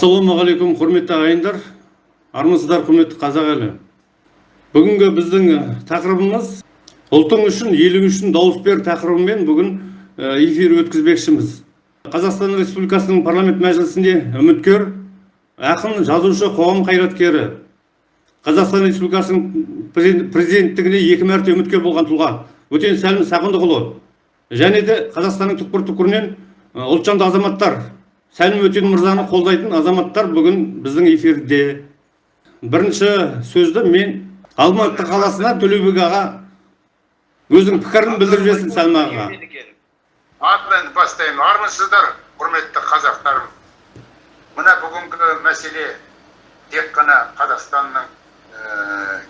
ассалаумағалейкум құрметті ағайындар. Армысыздар құрметті қазақ елі. Бүгінгі біздің тақырыбымыз ұлтың үшін елің үшін дауыс бер тақырыбымен бүгін эфир өткізбекшіміз. Қазақстан республикасының парламент мәжілісінде үміткер ақын жазушы қоғам қайраткері қазақстан республикасының президенттігіне екі мәрте үміткер болған тұлға өтен сәлім сағындықұлы және де қазақстанның түкпір түкпірінен ұлтжанды азаматтар сәлім өтен мырзаны қолдайтын азаматтар бүгін біздің эфирде. Бірінші сөзді мен алматы қаласына төлеубек аға өзінің пікірін білдіріп жіберсін сәлім ағаға атынан бастаймын. Армысыздар құрметті қазақтарым. Мына бүгінгі мәселе тек қана қазақстанның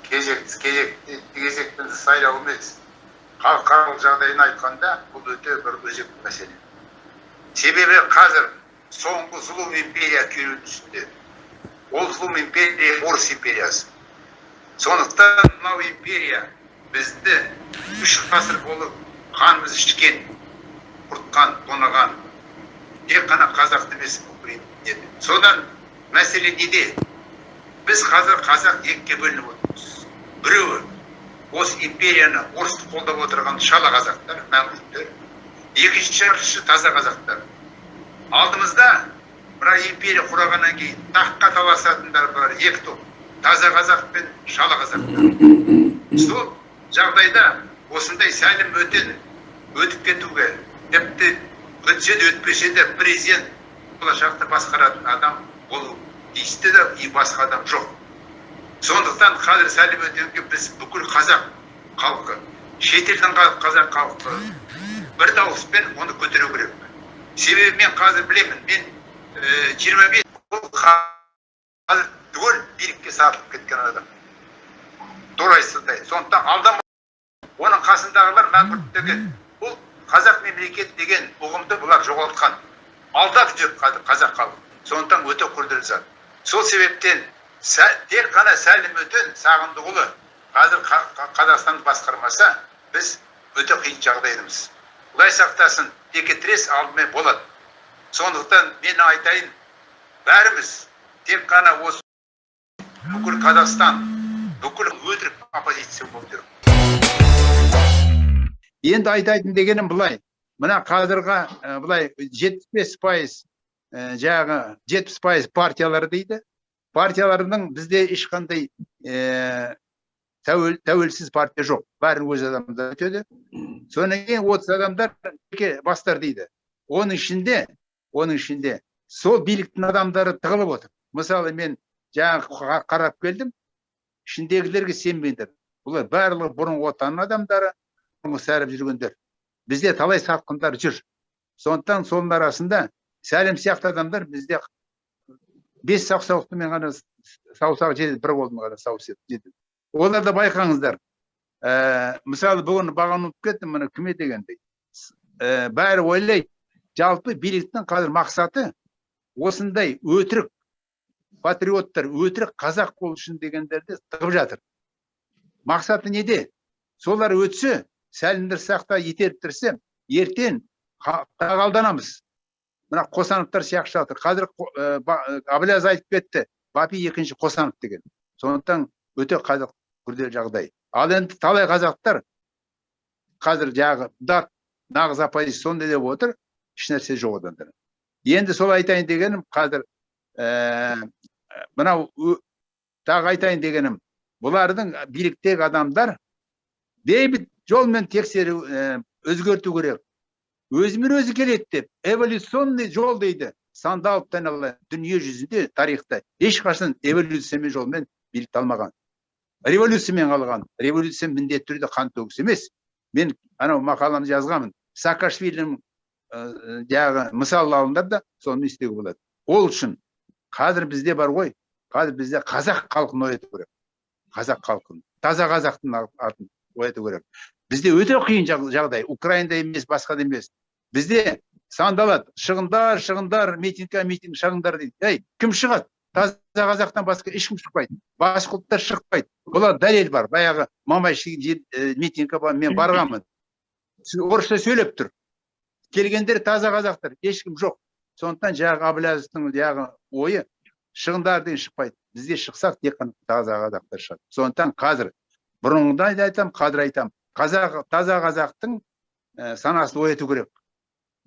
кезек кезек кезектен сайлау емес халықаралық жағдайын айтқанда бұл өте бір өзекті мәселе. Себебі қазір соңғы зұлым империя күйреудің үстінде ол зұлым империя орыс империясы сондықтан мынау империя бізді үш ғасыр болып қанымыз ішкен құртқан тонаған тек қана қазақты емес содан мәселе неде біз қазір қазақ екіге бөлініп отырмыз біреуі осы империяны орысты қолдап отырған шала қазақтар мәңгүрттер екінші таза қазақтар алдымызда мына империя құрағаннан кейін таққа таласатындар бар екі топ. Таза қазақ пен шала қазақ. Сол жағдайда осындай сәлім өтен өтіп кетуге тіпті өтсе де өтпесе де президент болашақты басқаратын адам болу тиісті де и басқа адам жоқ. Сондықтан қазір сәлім өтенге біз бүкіл қазақ халқы шетелдің қазақ халқы бір дауыспен оны көтеру керек. Себебі мен қазір білемін мен жиырма бес жыл қазір түгел билікке сатылып кеткен адам. Турайсыздай сондықтан алдама оның қасындағылар мәңгүрт деген бұл қазақ мемлекет деген ұғымды бұлар жоғалтқан. Алдап жүр қазақ халқы. Сондықтан өте күрделі зат. Сол себептен тек қана сәлім өтен сағындықұлы қазір қазақстанды басқармаса біз өте қиын жағдайдамыз құдай сақтасын. Текетірес алдымен болады сондықтан мен айтайын бәріміз тек қана осы бүкіл қазақстан бүкіл өтірік оппозиция болып жүр енді айтайын дегенім былай мына қазіргі былай жетпіс бес пайыз жаңағы жетпіс пайыз партиялар дейді партиялардың бізде ешқандай тәуелсіз партия жоқ. Бәрі өз адамдар өтеді содан кейін отыз адамдар бастар дейді. Оның ішінде оның ішінде сол биліктің адамдары тығылып отыр. Мысалы мен жаңа қарап келдім. Ішіндегілерге сенбеңдер. Бұлар барлығы бұрынғы отан адамдары бұрынғы сәріп жүргендер. Бізде талай сатқындар жүр. Сондықтан соның арасында сәлем сияқты адамдар бізде бес саусақпен ғана саусағы жетеді бір қолмен ғана саусақ оларды байқаңыздар. Ә, мысалы бүгін бағанып кетті міне кіме дегендей ә, бәрі ойлайды. Жалпы биліктің қазір мақсаты осындай өтірік патриоттар өтірік қазақ болу үшін дегендерді тығып жатыр. Мақсаты неде? Солар өтсе сәлімдір сақта итеріп тұрса ертең тағалданамыз. Мына қосановтар сияқты жатыр қазір ә, абылаз айтып кетті бапи екінші қосанов деген. Сондықтан өте қазақ күрделі жағдай. Ал енді талай қазақтар қазір жағы дат нағыз оппозиция сондай деп отыр ешнәрсе жоқ одан енді сол айтайын дегенім қазір ә, мынау тағы айтайын дегенім бұлардың биліктегі адамдар бейбіт жолмен тексеру ә, өзгерту керек. Өзімен өзі келеді деп эволюционный жол дейді сандалып дүние жүзінде тарихта ешқашан эволюциямен жолмен билікті алмаған. Революциямен қалған революция міндетті түрде қан төгіс емес. Мен анау мақаламды жазғанмын. Саакашвилидің жаңағы мысал алыңдар да соны істеуге болады. Ол үшін қазір бізде бар ғой. Қазір бізде қазақ халқын ояту керек. Қазақ халқын таза қазақтың атын ояту керек. Бізде өте қиын жағдай. Украинада емес басқа да емес. Бізде сандалады. Шығындар шығындар митингке митинг шығыңдар дейді. Ей кім шығады? Таза қазақтан басқа ешкім шықпайды. Башқұрттар шықпайды. Бұлар дәлел бар. Баяғы мамай митингке мен барғанмын. Орысша сөйлеп тұр. Келгендер таза қазақтар ешкім жоқ. Сондықтан жаңағы әбіләзовтың жаңағы ойы шығындар деген шықпайды. Бізде шықсақ тек қана таза қазақтар шығады сондықтан қазір бұрынғыда да айтамын қазір айтамын. Қазақ таза қазақтың ә, санасын ояту керек.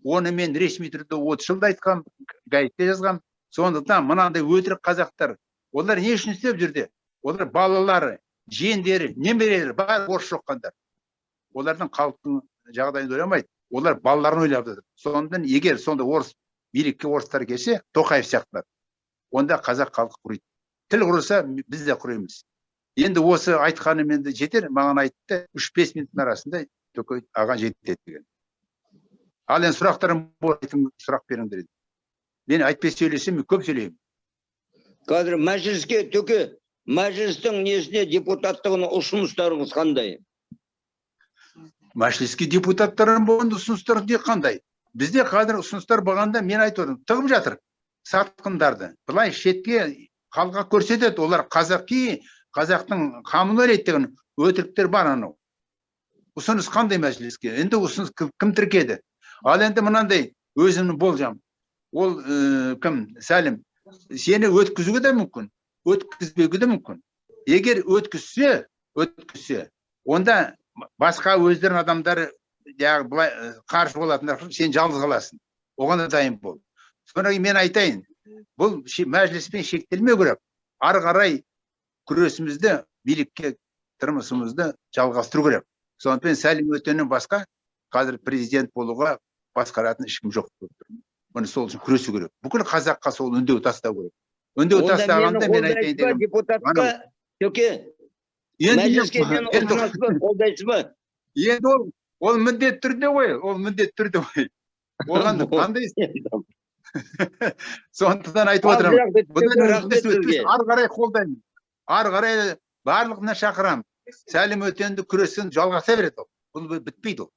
Оны мен ресми түрде отыз жылда айтқанмын газетте жазғанмын. Сондықтан мынандай өтірік қазақтар олар не үшін істеп жүрді? Олар балалары жиендері немерелері бәрі орыс жоққандар олардың халықтың жағдайын ойламайды. Олар балаларын ойлап жатыр. Сондықтан егер сонда орыс билікке орыстар келсе тоқаев сияқтылар онда қазақ халқы құриды тіл құрыса біз де құримыз енді осы айтқаным енді жетер. Маған айтты үш бес минуттың арасында төке аға жетеді деген. Ал енді сұрақтарым сұрақ беріңдер мен айтпай сөйлесем көп сөйлеймін. Қазір мәжіліске төке мәжілістің несіне депутаттығына ұсыныстарыңыз қандай? Мәжіліске депутаттардан болған ұсыныстар қандай? Бізде қазір ұсыныстар болғанда мен айтып отырмын тығып жатыр сатқындарды. Былай шетке халыққа көрсетеді олар қазақи қазақтың қамын ойлайды деген өтіріктер бар анау. Ұсыныс қандай мәжіліске? Енді ұсыныс кім, кім тіркеді? Ал енді мынандай өзімнің болжам. Ол ә, кім? Сәлім. Сені өткізуге де мүмкін өткізбеуге де мүмкін. Егер өткізсе өткізсе онда басқа өздерінің адамдары жаңағы былай ә, қарсы болатындар сен жалғыз қаласың. Оған да дайын бол. Содан кейін мен айтайын бұл мәжіліспен шектелмеу керек. Ары қарай күресімізді билікке тұрмысымызды жалғастыру керек. Сондықтан сәлім өтеннен басқа қазір президент болуға басқаратын ешкім жоқ міне сол үшін күресу керек бүкіл қазаққа сол үндеу тастау керек үндеу тастағанда мен айтайын ба дегенім депутатқа төке енді мәжіліске ба қолдайсыз ба енді ол ол міндетті түрде ғой ол міндетті түрде ғой оған қандай сондықтан айтып сізге. ары қарай қолдаймын ары қарай барлығына шақырамын сәлім өтенді күресін жалғаса береді ол бұл бі- бітпейді ол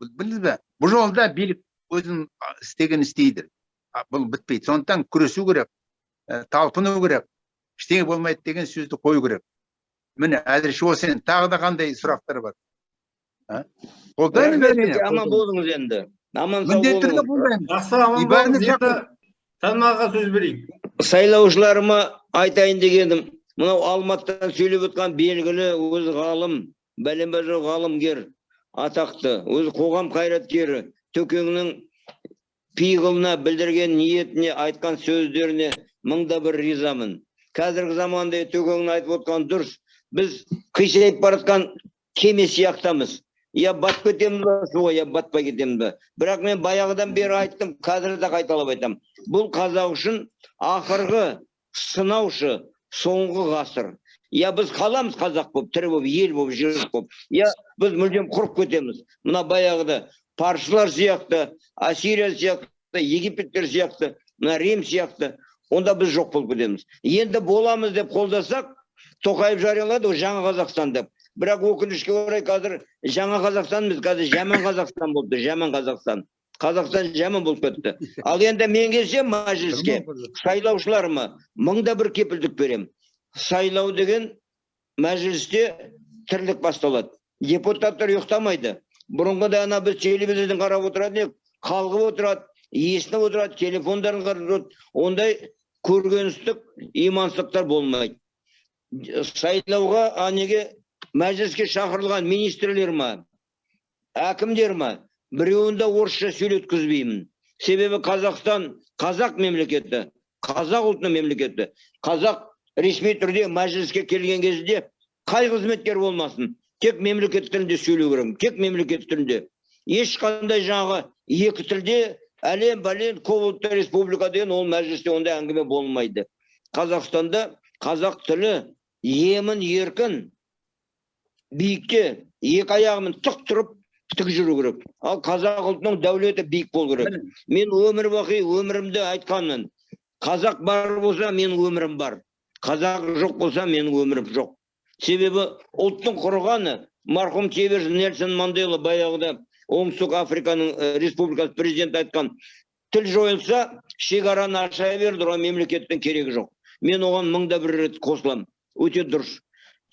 білдіңіз бе бұл жолда билік өзінің а, істегенін істейді. Бұл бітпейді. Сондықтан күресу керек ә, талпыну керек ештеңе болмайды деген сөзді қою керек. Міне әзірше осы енді тағы да қандай сұрақтар бар? Қолдаймын аман болыңыз енді. Аман сау міндетті түрде қолдаймын. Сөз берейік сайлаушыларыма айтайын дегенім мынау алматыдан сөйлеп отқан белгілі өзі ғалым бәленбай ғалымгер атақты өзі қоғам қайраткері төкеңнің пиғылына білдірген ниетіне айтқан сөздеріне мыңда бір ризамын. Қазіргі заманда төкеңнің айтып отқан дұрыс. Біз қисайып бара жатқан кеме сияқтымыз. Я батып кетеміз ба? Суға я батпай кетеміз ба? Бірақ мен баяғыдан бері айттым қазір де қайталап айтамын бұл қазақ үшін ақырғы сынаушы соңғы ғасыр. Я біз қаламыз қазақ болып тірі болып ел болып жер болып. Я біз мүлдем құрып кетеміз. Мына баяғыда парсылар сияқты ассирия сияқты египеттер сияқты мына рим сияқты. Онда біз жоқ болып кетеміз. Енді боламыз деп қолдасақ тоқаев жариялады ғой жаңа қазақстан деп. Бірақ өкінішке орай қазір жаңа қазақстан емес қазір жаман қазақстан болды жаман қазақстан қазақстан жаман болып кетті. Ал енді мен келсем мәжіліске сайлаушыларыма мыңда бір кепілдік берем. Сайлау деген мәжілісте тірлік басталады. Депутаттар ұйықтамайды. Бұрынғыда ана біз телевизордан қарап отыратын едік қалғып отырады есініп отырады телефондарын қарап отырады ондай көргеністік имансыздықтар болмайды сайлауға а неге мәжіліске шақырылған министрлер ма әкімдер ма біреуін де орысша сөйлеткізбеймін себебі қазақстан қазақ мемлекеті қазақ ұлтының мемлекеті қазақ ресми түрде мәжіліске келген кезде қай қызметкер болмасын тек мемлекет тілінде сөйлеу керек. Тек мемлекет тілінде. Ешқандай жаңағы екі тілде әлем бәлен көп ұлтты республика деген ол мәжілісте ондай әңгіме болмайды. Қазақстанда қазақ тілі емін еркін биікте екі аяғымен тік тұрып тік жүру керек. Ал қазақ ұлтының дәулеті биік болу керек. Мен өмір бақи өмірімде айтқанмын. Қазақ бар болса менің өмірім бар. Қазақ жоқ болса менің өмірім жоқ. Себебі ұлттың құрғаны марқұм чебер нельсон мандела баяғыда оңтүстік африканың республикасы президенті айтқан тіл жойылса шекараны аша берді оған мемлекеттің керегі жоқ. Мен оған мыңда бір рет қосыламын. Өте дұрыс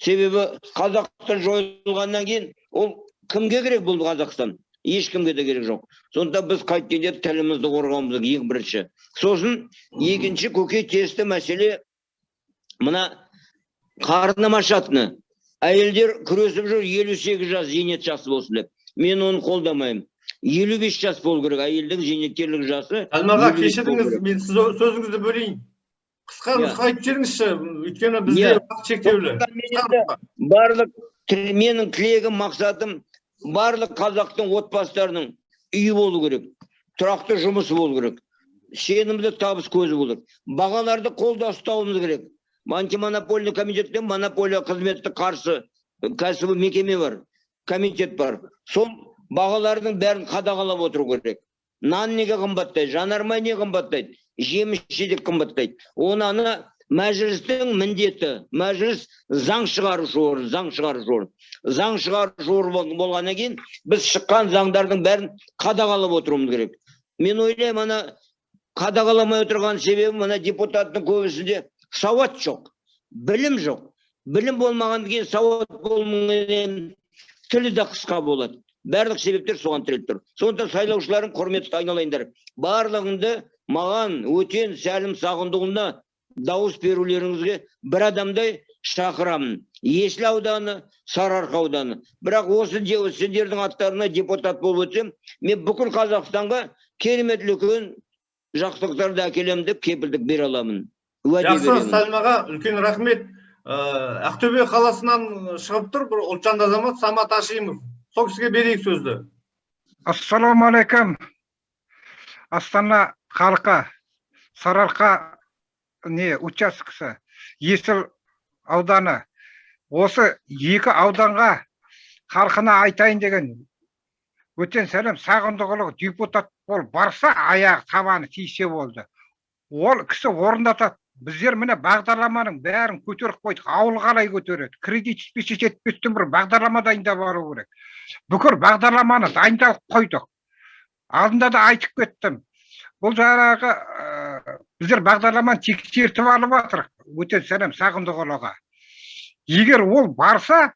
себебі қазақ жойылғаннан кейін ол кімге керек бұл қазақстан? Ешкімге де керек жоқ. Сондықтан біз қайткенде тілімізді қорғауымыз керек ең бірінші. Сосын екінші көкейтесті мәселе мына қарным ашатыны әйелдер күресіп жүр елу сегіз жас зейнет жасы болсын деп. Мен оны қолдамаймын. елу бес жас болу керек. Әйелдің зейнеткерлік жасы Әлмаға кешіріңіз мен сіз сөзіңізді бөлейін. Қысқа Иә. нұсқа айтып жіберіңізші. Өйткені бізде Иә. уақыт шектеулі. Барлық менің тілегім мақсатым барлық қазақтың отбасыларының үйі болу керек тұрақты жұмысы болу керек. Сенімді табыс көзі болу керек. Бағаларды қолда ұстауымыз керек. Антимонопольный комитеттен монополия қызметті қарсы кәсіби мекеме бар комитет бар. Сол бағалардың бәрін қадағалап отыру керек. Нан неге қымбаттайды жанармай не қымбаттайды жеміс жидек қымбаттайды. Оны мәжілістің міндеті мәжіліс заң шығарушы орган заң шығарушы орган заң шығарушы орган болғаннан кейін біз шыққан заңдардың бәрін қадағалап отыруымыз керек. Мен ойлаймын ана қадағаламай отырған себебі мына депутаттың көбісінде сауат жоқ білім жоқ. Білім болмағаннан кейін сауат болмағаннан тілі де қысқа болады. Барлық себептер соған тіреліп тұр. Сондықтан сайлаушыларым құрметті айналайындар. Барлығыңды маған өтен сәлім сағындығұлына дауыс берулеріңізге бір адамдай шақырамын. Есіл ауданы сарыарқа ауданы. Бірақ осы де- сендердің аттарына депутат болып өтсем мен бүкіл қазақстанға керемет үлкен жақсылықтарды әкелемін деп кепілдік бере аламын. Жақсы сәлімаға үлкен рахмет. Ә, ақтөбе қаласынан шығып тұр бір ұлтжанды азамат самат ашимов. Сол кісіге берейік сөзді. Ассалаумағалейкум астана халқы сарыарқа не учаскесі есіл ауданы. Осы екі ауданға халқына айтайын деген өтен сәлем сағындықұлы депутат болып барса аяғы табаны тисе болды. Ол кісі орындатады біздер міне бағдарламаның бәрін көтеріп қойдық ауыл қалай көтереді кредит жетпесе жетпестен бір бағдарлама дайындап алу керек. Бүкіл бағдарламаны дайындалып қойдық. Алдында да айтып кеттім. Бұл жаңағы ә, біздер бағдарламаны тексертіп алып жатырық өтен сәлем сағындықұлыға егер ол барса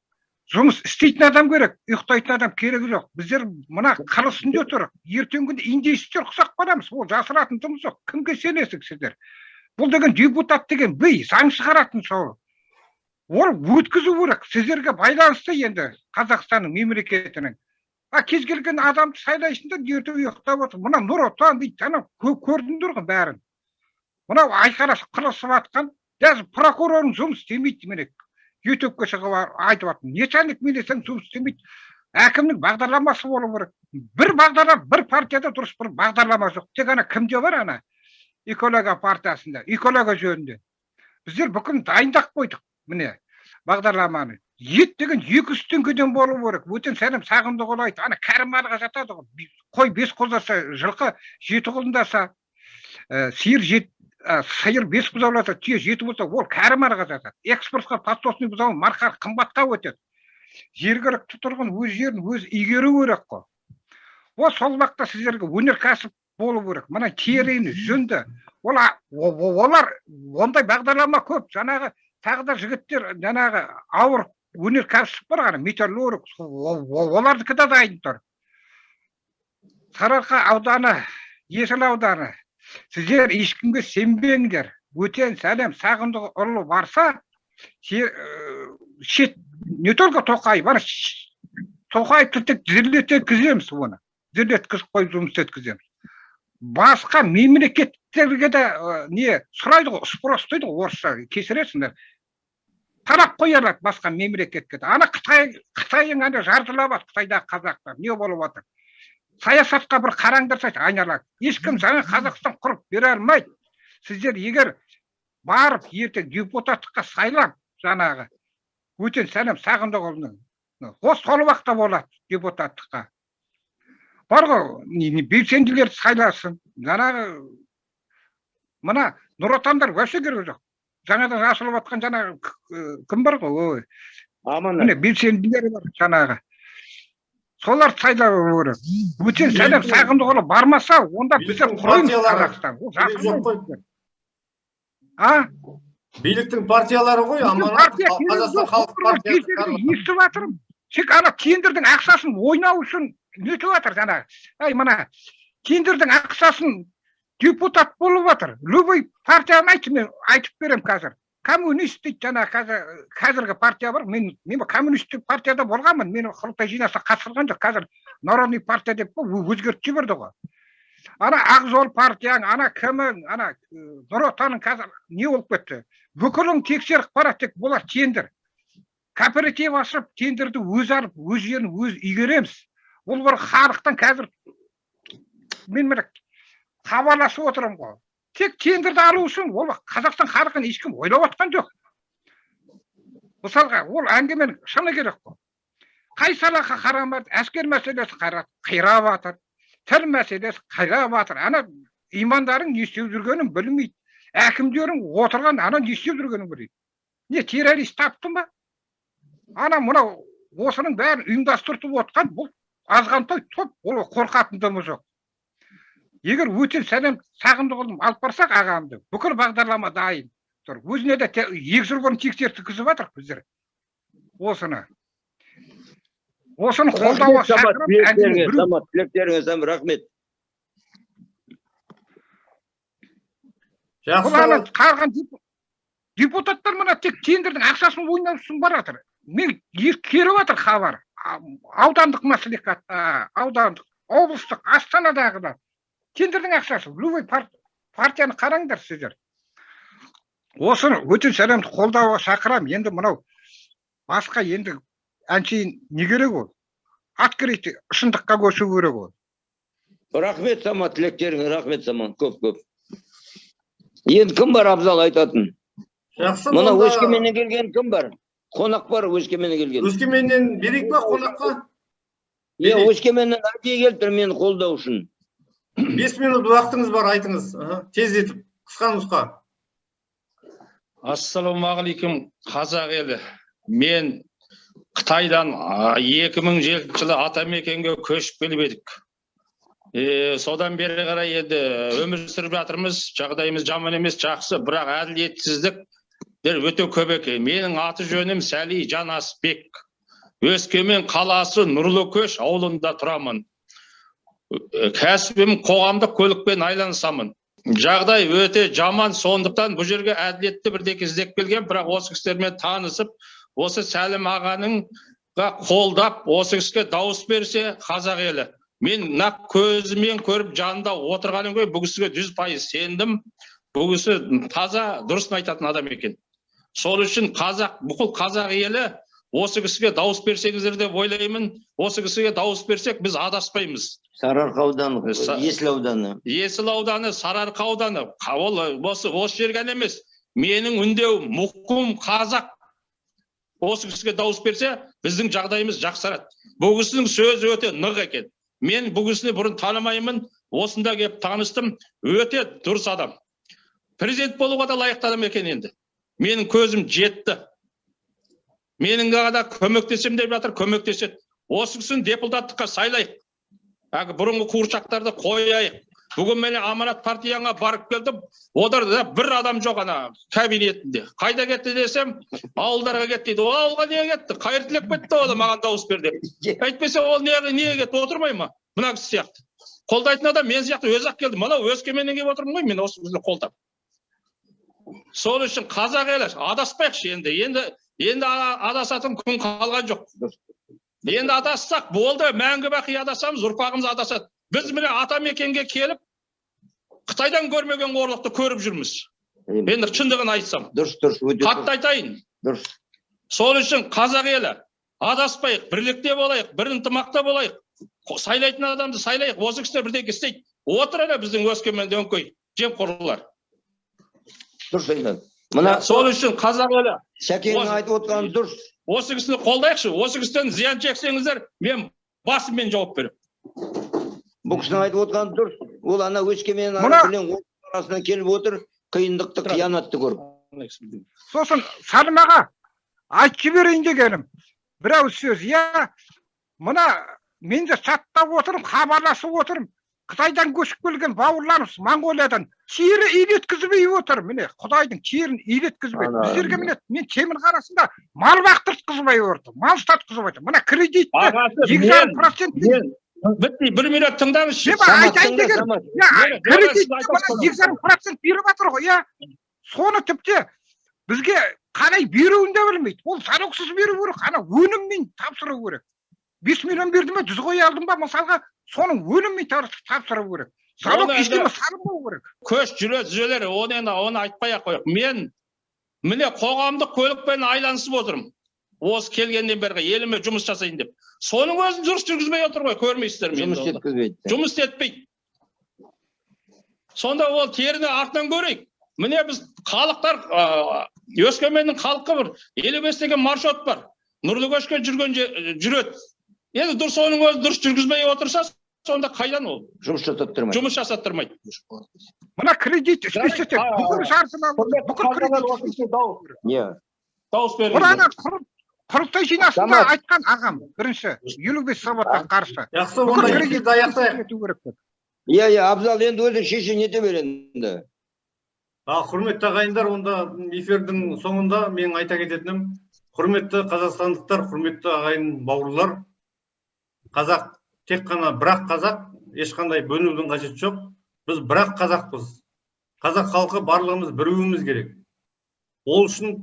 жұмыс істейтін адам керек ұйықтайтын адам керегі жоқ. Біздер мына қыр үстінде тұрық ертеңгі күні индеецтер ұқсап қаламыз. Ол жасыратын жұмыс жоқ. Кімге сенесіздер бұл деген депутат деген би заң шығаратын сол. Ол өткізу керек сіздерге байланысты енді қазақстанның мемлекетінің. А кез келген адамды сайлайсыңдар ертең ұйықтап отыр. Мына нұр отан дейді анау кө- көрдіңдер ғой бәрін. Мынау айқайласып қырылысып жатқан даже прокурорың жұмыс істемейді міне. Ютубқа шығып айтып жатыр. Начальник милицияның жұмыс істемейді. Әкімнің бағдарламасы болу керек. Бір бағдарлама бір партияда дұрыс бір бағдарлама жоқ. Тек ана кімде бар ана? Экология партиясында экология жөнінде. Біздер бүкіл дайындап қойдық міне бағдарламаны. Ет деген екі жүз теңгеден болу керек. Өтен сәлем сағындықұлы айтты ана кәрім малға жатады ғой. Қой бес қолдаса жылқы жеті қолдаса ә, сиыр жет ә, сиыр бес бұзауласа түйе жеті болса ол кәрім малға жатады. Экспортқа подсосный бұзау марқа қымбатқа өтеді. Жергілікті тұрғын өз жерін өзі игеру керек қой. Ол сол уақытта сіздерге өнеркәсіп болу керек. Мына теріні жүнді ол олар ондай бағдарлама көп. Жаңағы тағы да жігіттер жаңағы ауыр өнеркәсіп бар ана металлург олардікі де дайын тұр. Сарыарқа ауданы есіл ауданы сіздер ешкімге сенбеңдер. Өтен сәлем сағындықұлы барса шет не только тоқаев ана тоқаевты тек тізерлеткіземіз оны. Тізерлеткізіп қойып жұмыс еткіземіз басқа мемлекеттерге де э, не сұрайды ғой спрос дейді ғой орысша кешіресіңдер тарап қоя алады басқа мемлекетке де. Ана қытай қытайың ана жартылап жатыр қытайдағы қазақтар не болып жатыр саясатқа бір қараңдаршы айналайын ешкім жаңа қазақстан құрып бере алмайды. Сіздер егер барып ертең депутаттыққа сайлап жаңағы өтен сәлем сағындықұлының осы сол уақытта болады депутаттыққа. Бар ғой белсенділерді сайласын. Жаңағы мына нұр отандар вообще керегі жоқ. Жаңадан ашылып жатқан жаңағы э, кім бар ғой ой. Аман міне белсенділер бар жаңағы. Соларды сайлау керек. Өтен сәлем сағындықұлы бармаса онда біздер құраймыз қазақстан. А? Биліктің партиялары ғой аманат естіп жатырмын. Тек ана тендердің ақшасын ойнау үшін нетіп жатыр жаңағы ай мына тендердің ақшасын депутат болып жатыр любой партияны айтшы мен айтып беремін қазір. Коммунист дейді жаңағы қазір қазіргі партия бар мен мен коммунистік партияда болғанмын. Мені құрылтай жиналысқа қатыстырған жоқ. Қазір народный партия деп өзгертіп жіберді ғой. Ана ақ жол партияң ана кімің ана нұр отаның қазір не болып кетті? Бүкілін тексеріп барады тек бұлар тендер. Кооператив ашып тендерді өзі алып өз жерін өз игереміз. Ол бір халықтан қазір мен міне хабарласып отырмын ғой. Тек тендерді алу үшін ол қазақстан халқын ешкім ойлап жатқан жоқ. Мысалға ол әңгіменің шыны керек қой. Қай салаға қарамады әскер мәселесі қирап жатыр тіл мәселесі қирап жатыр ана имандарың не істеп жүргенін білмейді. Әкімдерің отырған ана не істеп жүргенін білмейді. Не террорист тапты ма? Ана мынау осының бәрін ұйымдастыртып отқан бұл азғантай топ ол қорқатындығы жоқ. Егер өтел сәлем сағындықұлын алып барсақ ағамды бүкіл бағдарлама дайын тұр. Өзіне де екі жыл бұрын тексертткізіп жатырмық біздер. Осыны. Осыны қолдауға шақырып рахмет. Жақсы. Депутаттар мына тек тендердің ақшасын ойнау үшін бара жатыр. Мен келіп жатыр хабар. Аудандық мәслихат а, аудандық облыстық астанадағыда тендердің ақшасы. Любой пар- партияны қараңдар сіздер. Осыны өте сәлемді қолдауға шақырамын. Енді мынау басқа енді әншейін не керек ол? Открытый шындыққа көшу керек ол. Рахмет самат тілектеріңе рахмет самат. Көп көп. Енді кім бар абзал айтатын? Жақсы мына өскеменнен келген кім бар? Қонақ бар өскеменнен келген өскеменнен берейік па қонаққа мен өскеменнен әдейі келіп тұрмын мені қолдау үшін бес минут уақытыңыз бар айтыңыз тездетіп қысқа нұсқа ассалаумағалейкум қазақ елі мен қытайдан а, 2007 жылы атамекенге көшіп келіп едік е, содан бері қарай енді өмір сүріп жатырмыз жағдайымыз жаман емес жақсы бірақ әділетсіздіктер өте көп екен менің аты жөнім сәли жанасбек өскемен қаласы нұрлы көш ауылында тұрамын. Кәсібім қоғамдық көлікпен айланысамын. Жағдай өте жаман сондықтан бұл жерге әділетті бірдеңе іздеп келген бірақ осы кісілермен танысып осы сәлім ағаның қолдап осы кісіге дауыс берсе қазақ елі. Мен нақ көзімен көріп жанында отырғаным ғой бұл кісіге жүз пайыз сендім. Бұл кісі таза дұрысын айтатын адам екен. Сол үшін қазақ бүкіл қазақ елі осы кісіге дауыс берсеңіздер деп ойлаймын. Осы кісіге дауыс берсек біз адаспаймыз. Сарыарқа ауданы есіл ауданы. Есіл ауданы сарыарқа ауданы. Ол осы осы жер ғана емес. Менің үндеуім мұқым қазақ. Осы кісіге дауыс берсе біздің жағдайымыз жақсарады. Бұл кісінің сөзі өте нық екен. Мен бұл кісіні бұрын танымаймын. Осында келіп таныстым. Өте дұрыс адам. Президент болуға да лайықты адам екен енді. Менің көзім жетті. Менің ғана көмектесем деп жатыр көмектеседі. Осы кісіні депутаттыққа сайлайық. Әлгі бұрынғы қуыршақтарды қояйық. Бүгін міне аманат партияңа барып келдім. Оларда бір адам жоқ ана кабинетінде. Қайда кетті десем ауылдарға кетті дейді. Ол ауылға неге кетті? Қайыр тілеп кетті ол маған дауыс бер деп. Әйтпесе ол неге неге кетті отырмай ма? Мына кісі сияқты. Қолдайтын адам мен сияқты өзі ақ келді. Мынау өскеменнен келіп отырмын ғой мен осы кісіні қолдап. Сол үшін қазақ елі адаспайықшы енді. Енді енді адасатын күн қалған жоқ. Енді адассақ болды. Мәңгі бақи адасамыз ұрпағымыз адасады. Біз міне атамекенге келіп қытайдан көрмеген қорлықты көріп жүрміз. Енді шындығын айтсам. Дұрыс дұрыс. Өте қатты айтайын. Дұрыс. Сол үшін қазақ елі адаспайық бірлікте болайық бір ынтымақта болайық. Сайлайтын адамды сайлайық осы кісілер бірдеңе істейді. Отыр ана біздің өскеменде өңкей жемқорлар. Дұрыс айтады мына сол үшін қазақ елі шәкеңнің айтып отырғаны дұрыс осы кісіні қолдайықшы осы кісіден зиян шексеңіздер мен басыммен жауап беремін бұл кісінің айтып отырғаны дұрыс ол ана өскемен арасынан келіп отыр қиындықты қиянатты көріп сосын сәлім аға айтып жіберейін дегенім бір ауыз сөз иә мына мен де чаттап отырмын хабарласып отырмын қытайдан көшіп келген бауырларымыз моңғолиядан тері илеткізбей отыр. Міне құдайдың терін илеткізбей біздерге міне мен темір қарасында мал бақтыртқызбай отыр мал сатқызбай отыр. Мына кредитті екі жарым процентпен мен бітпей бір минут тыңдаңызшы. Мен айтайын деген Самат, Мені- кредит мені айтасыз мына екі жарым процент беріп жатыр ғой иә соны тіпті бізге қалай беруін де білмейді. Ол залогсыз беру керек ана өніммен тапсыру керек. Бес миллион берді ме жүз қой алдым ба? Мысалға соның өніммен тар- тапсыру керек. Залог Оны ештеңе салынбау керек. көш жүре түзелер оны енді оны айтпай ақ қояйық. Мен міне қоғамдық көлікпен айланысып отырмын осы келгеннен бері еліме жұмыс жасайын деп. Соның өзін дұрыс жүргізбей отыр ғой көрмейсіздер ме жұмыс жеткізбейді. Жұмыс істетпейді сонда ол теріні артынан көрейік. Міне біз халықтар өскеменнің халқы бір. Елу бес деген маршрут бар. Нұрлы көшке жүрген жүреді. Енді дұрыс оның өзін дұрыс жүргізбей отырса сонда қайдан ол? Жұмыс жасап тұрмайды жұмыс жасаттырмайды. Мына кредит а, бүкіл кредит иә дауыс құрылтай жиналысында айтқан ағам бірінші елу бес сауатқа қарсы. Жақсы онда кредит аяқтайық. иә иә абзал енді өзі шешім ете бер енді. Ал құрметті ағайындар онда эфирдің соңында менің айта кететінім құрметті қазақстандықтар құрметті ағайын бауырлар қазақ тек қана бірақ қазақ ешқандай бөлінудің қажеті жоқ. Біз бірақ қазақпыз. Қазақ халқы барлығымыз бірігуіміз керек. Ол үшін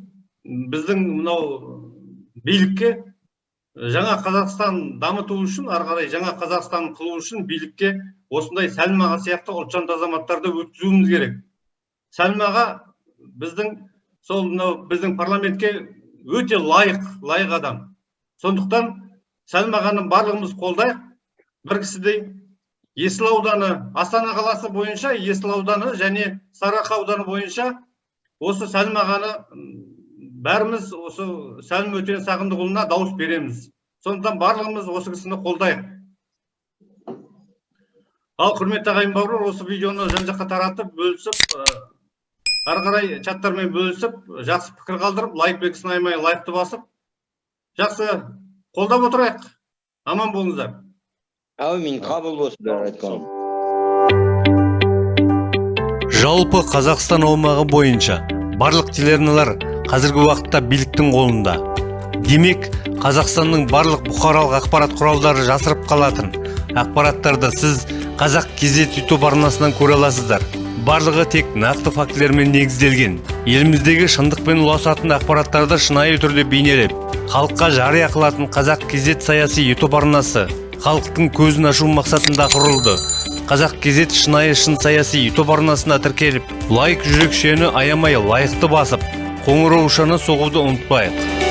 біздің мынау билікке жаңа қазақстан дамыту үшін ары қарай жаңа қазақстан қылу үшін билікке осындай сәлімаға сияқты ұлтжанды азаматтарды өткізуіміз керек. Сәлімаға біздің сол мынау біздің парламентке өте лайық лайық адам. Сондықтан сәлімағаны барлығымыз қолдайық. Бір кісідей есіл ауданы астана қаласы бойынша есіл ауданы және сарыарқа ауданы бойынша осы сәлім ағаны бәріміз осы сәлім өтен сағындықұлына дауыс береміз. Сондықтан барлығымыз осы кісіні қолдайық. Ал құрметті ағайын бауырлар осы видеоны жан жаққа таратып бөлісіп ары қарай чаттармен бөлісіп жақсы пікір қалдырып лайк белгісін аямай лайкты басып жақсы қолдап отырайық. Аман болыңыздар. Әумин қабыл болсын бәрі айтқан жалпы қазақстан аумағы бойынша барлық телеарналар қазіргі уақытта биліктің қолында. Демек қазақстанның барлық бұқаралық ақпарат құралдары жасырып қалатын ақпараттарды сіз қазақ кезет ютуб арнасынан көре аласыздар. Барлығы тек нақты фактілермен негізделген. Еліміздегі шындықпен ұласатын ақпараттарды шынайы түрде бейнелеп халыққа жария қылатын қазақ кезет саяси ютуб арнасы халықтың көзін ашу мақсатында құрылды. Қазақ кезет шынайы шын саяси ютуб арнасына тіркеліп лайк жүрекшені аямай лайықты басып қоңыраушаны соғуды ұмытпайық.